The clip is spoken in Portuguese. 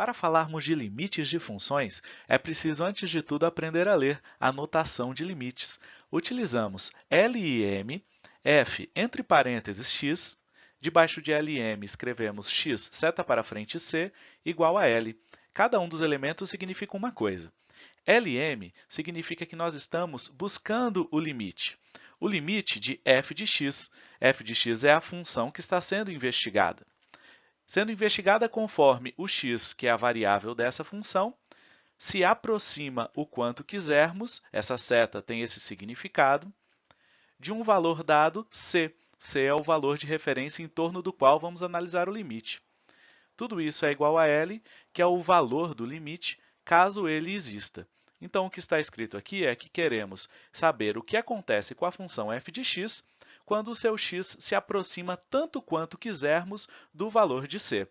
Para falarmos de limites de funções, é preciso antes de tudo aprender a ler a notação de limites. Utilizamos LIM, f entre parênteses x, debaixo de LM escrevemos x seta para frente c igual a L. Cada um dos elementos significa uma coisa. LM significa que nós estamos buscando o limite. O limite de f de x. f de x é a função que está sendo investigada sendo investigada conforme o x, que é a variável dessa função, se aproxima o quanto quisermos, essa seta tem esse significado, de um valor dado c. c é o valor de referência em torno do qual vamos analisar o limite. Tudo isso é igual a L, que é o valor do limite, caso ele exista. Então, o que está escrito aqui é que queremos saber o que acontece com a função f de x quando o seu x se aproxima tanto quanto quisermos do valor de c.